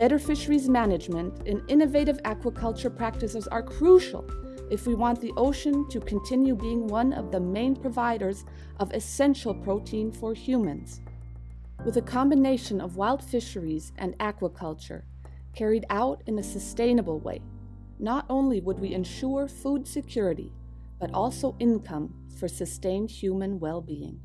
Better fisheries management and innovative aquaculture practices are crucial if we want the ocean to continue being one of the main providers of essential protein for humans. With a combination of wild fisheries and aquaculture carried out in a sustainable way, not only would we ensure food security, but also income for sustained human well being.